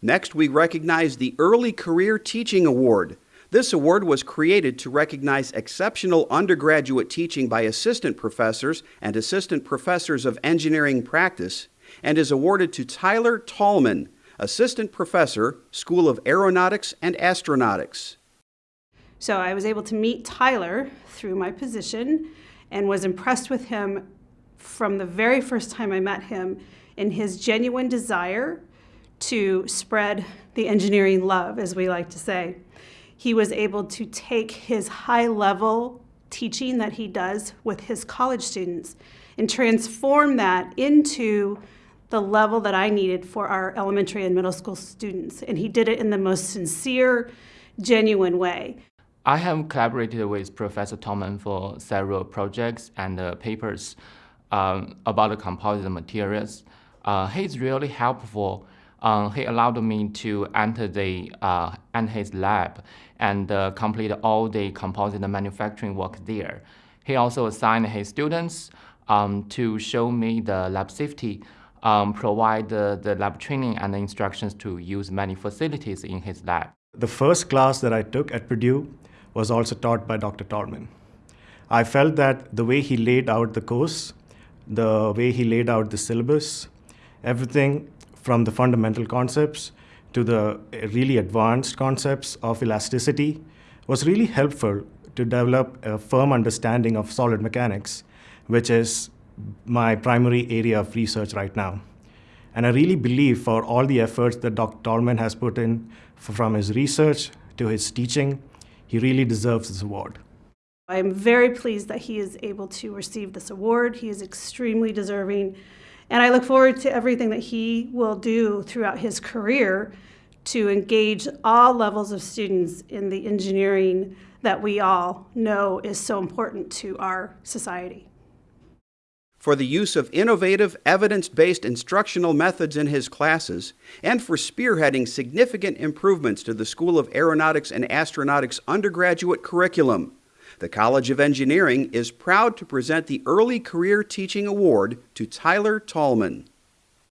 Next, we recognize the Early Career Teaching Award. This award was created to recognize exceptional undergraduate teaching by assistant professors and assistant professors of engineering practice and is awarded to Tyler Tallman, assistant professor, School of Aeronautics and Astronautics. So I was able to meet Tyler through my position and was impressed with him from the very first time I met him in his genuine desire to spread the engineering love, as we like to say. He was able to take his high level teaching that he does with his college students and transform that into the level that I needed for our elementary and middle school students. And he did it in the most sincere, genuine way. I have collaborated with Professor Tallman for several projects and uh, papers um, about the composite materials. Uh, he's really helpful. Uh, he allowed me to enter the uh, enter his lab and uh, complete all the composite manufacturing work there. He also assigned his students um, to show me the lab safety, um, provide the, the lab training and instructions to use many facilities in his lab. The first class that I took at Purdue was also taught by Dr. Tallman. I felt that the way he laid out the course, the way he laid out the syllabus, everything from the fundamental concepts to the eh, really advanced concepts of elasticity was really helpful to develop a firm understanding of solid mechanics, which is my primary area of research right now. And I really believe for all the efforts that Dr. Tallman has put in from his research to his teaching, he really deserves this award. I'm very pleased that he is able to receive this award. He is extremely deserving. And I look forward to everything that he will do throughout his career to engage all levels of students in the engineering that we all know is so important to our society. For the use of innovative, evidence-based instructional methods in his classes, and for spearheading significant improvements to the School of Aeronautics and Astronautics undergraduate curriculum. The College of Engineering is proud to present the Early Career Teaching Award to Tyler Tallman.